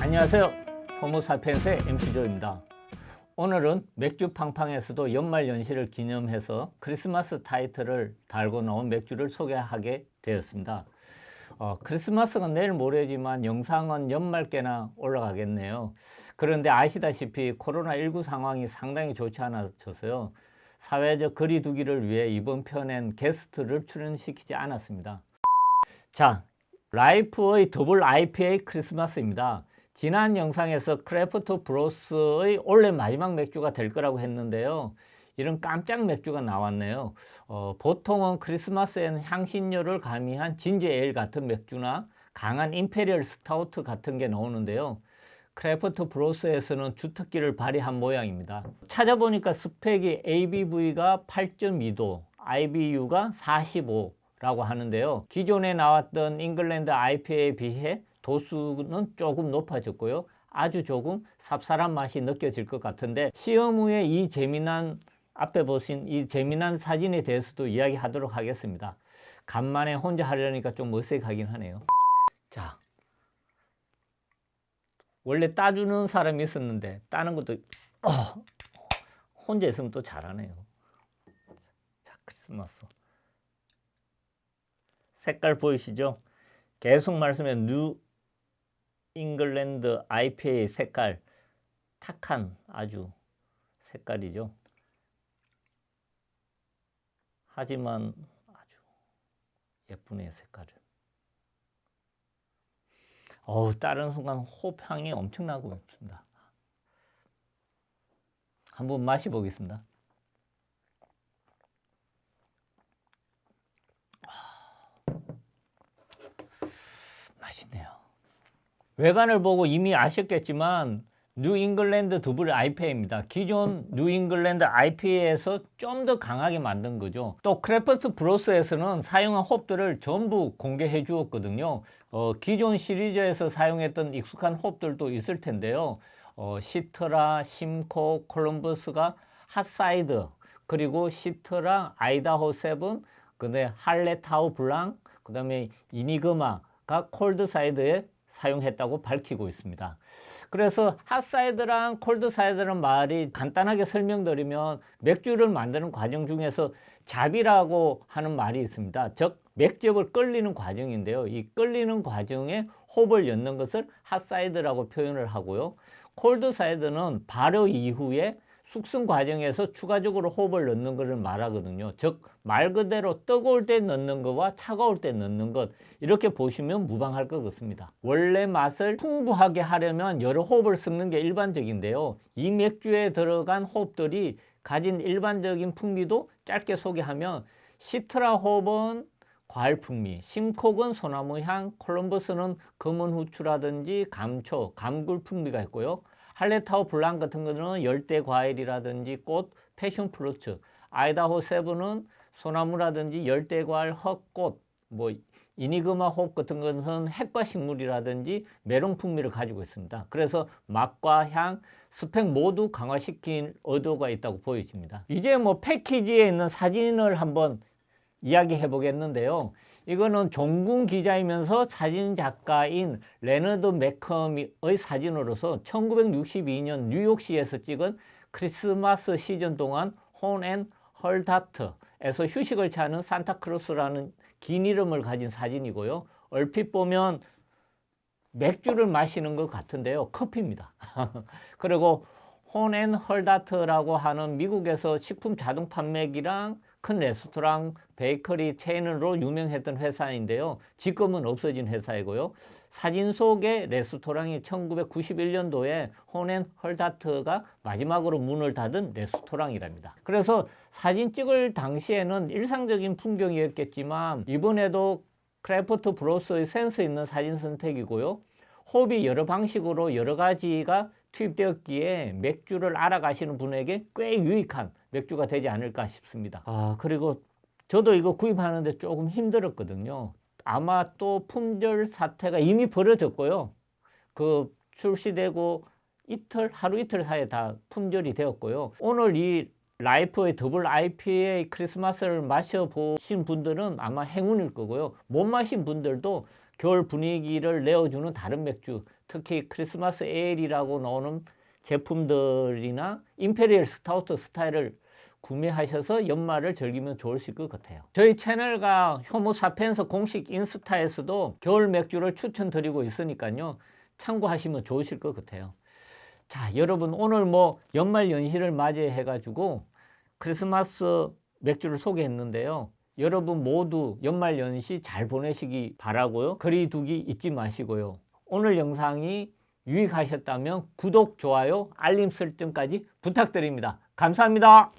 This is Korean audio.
안녕하세요. 호모사피엔스의 MC조입니다. 오늘은 맥주 팡팡에서도 연말 연시를 기념해서 크리스마스 타이틀을 달고 나온 맥주를 소개하게 되었습니다. 어, 크리스마스가 내일 모레지만 영상은 연말께나 올라가겠네요. 그런데 아시다시피 코로나19 상황이 상당히 좋지 않아서요. 사회적 거리 두기를 위해 이번 편엔 게스트를 출연시키지 않았습니다. 자 라이프의 double IPA 크리스마스입니다 지난 영상에서 크래프트 브로스의 올해 마지막 맥주가 될 거라고 했는데요. 이런 깜짝 맥주가 나왔네요. 어, 보통은 크리스마스에는 향신료를 가미한 진저 에일 같은 맥주나 강한 imperial stout 같은 게 나오는데요. 크래프트 브로스에서는 주특기를 발휘한 모양입니다. 찾아보니까 스펙이 ABV가 8.2도 IBU가 45 라고 하는데요. 기존에 나왔던 잉글랜드 IPA에 비해 도수는 조금 높아졌고요. 아주 조금 쌉쌀한 맛이 느껴질 것 같은데 시험 후에 이 재미난 앞에 보신 이 재미난 사진에 대해서도 이야기하도록 하겠습니다. 간만에 혼자 하려니까 좀 어색하긴 하네요. 자 원래 따주는 사람이 있었는데 따는 것도 어, 혼자 있으면 또 잘하네요. 자 크리스마스. 색깔 보이시죠? 계속 말씀해 뉴 잉글랜드 IPA 색깔 탁한 아주 색깔이죠. 하지만 아주 예쁘네요 색깔은. 어우 따르는 순간 홉향이 엄청나고 있습니다. 한번 마셔보겠습니다. 맛있네요. 외관을 보고 이미 아셨겠지만 뉴 잉글랜드 더블 IPA입니다. 기존 뉴 잉글랜드 IPA에서 좀 더 강하게 만든 거죠. 또 크래프트 브로스에서는 사용한 홉들을 전부 공개해 주었거든요. 어, 기존 시리즈에서 사용했던 익숙한 홉들도 있을 텐데요. 어, 시트라, 심코, 콜럼버스가 hot side, 그리고 시트라, 아이다호 세븐, 그다음에 할레타우 블랑, 그 다음에 이니그마가 cold side에 사용했다고 밝히고 있습니다. 그래서 핫사이드랑 콜드사이드는 말이 간단하게 설명드리면 맥주를 만드는 과정 중에서 자비라고 하는 말이 있습니다. 즉 맥즙을 끓이는 과정인데요. 이 끓이는 과정에 홉을 넣는 것을 hot side라고 표현을 하고요. cold side는 발효 이후에 숙성 과정에서 추가적으로 호흡을 넣는 것을 말하거든요. 즉 말 그대로 뜨거울 때 넣는 것과 차가울 때 넣는 것 이렇게 보시면 무방할 것 같습니다. 원래 맛을 풍부하게 하려면 여러 호흡을 섞는 게 일반적인데요. 이 맥주에 들어간 호흡들이 가진 일반적인 풍미도 짧게 소개하면 시트라 호흡은 과일 풍미, 심콕은 소나무 향, 콜럼버스는 검은 후추라든지 감초, 감굴 풍미가 있고요. 할레타우 블랑 같은 거는 열대 과일이라든지 꽃, passion fruits, 아이다호 세븐은 소나무라든지 열대 과일, 헛꽃, 뭐 이니그마 홉 같은 것은 핵과 식물이라든지 메론 풍미를 가지고 있습니다. 그래서 맛과 향, 스펙 모두 강화시킨 의도가 있다고 보여집니다. 이제 뭐 패키지에 있는 사진을 한번 이야기해 보겠는데요. 이거는 종군 기자이면서 사진작가인 레너드 맥컴의 사진으로서 1962년 뉴욕시에서 찍은 크리스마스 시즌 동안 혼앤 하다트에서 휴식을 취하는 산타클로스라는 긴 이름을 가진 사진이고요. 얼핏 보면 맥주를 마시는 것 같은데요. 커피입니다. 그리고 혼앤 하다트라고 하는 미국에서 식품 자동 판매기랑 큰 레스토랑, 베이커리 체인으로 유명했던 회사인데요. 지금은 없어진 회사이고요. 사진 속의 레스토랑이 1991년도에 혼앤 하다트가 마지막으로 문을 닫은 레스토랑이랍니다. 그래서 사진 찍을 당시에는 일상적인 풍경이었겠지만 이번에도 크래프트 브로스의 센스 있는 사진 선택이고요. 홉이 여러 방식으로 여러 가지가 투입되었기에 맥주를 알아가시는 분에게 꽤 유익한 맥주가 되지 않을까 싶습니다. 아 그리고 저도 이거 구입하는데 조금 힘들었거든요. 아마 또 품절 사태가 이미 벌어졌고요. 그 출시되고 이틀 하루 이틀 사이에 다 품절이 되었고요. 오늘 이 라이프의 더블 IPA 크리스마스를 마셔보신 분들은 아마 행운일 거고요. 못 마신 분들도 겨울 분위기를 내어주는 다른 맥주, 특히 크리스마스 ale이라고 나오는 제품들이나 imperial stout 스타일을 구매하셔서 연말을 즐기면 좋으실 것 같아요. 저희 채널과 효모사피엔스 공식 인스타에서도 겨울 맥주를 추천드리고 있으니까요. 참고하시면 좋으실 것 같아요. 자, 여러분 오늘 뭐 연말 연시를 맞이해 가지고 크리스마스 맥주를 소개했는데요. 여러분 모두 연말 연시 잘 보내시기 바라고요. 거리 두기 잊지 마시고요. 오늘 영상이 유익하셨다면 구독, 좋아요, 알림 설정까지 부탁드립니다. 감사합니다.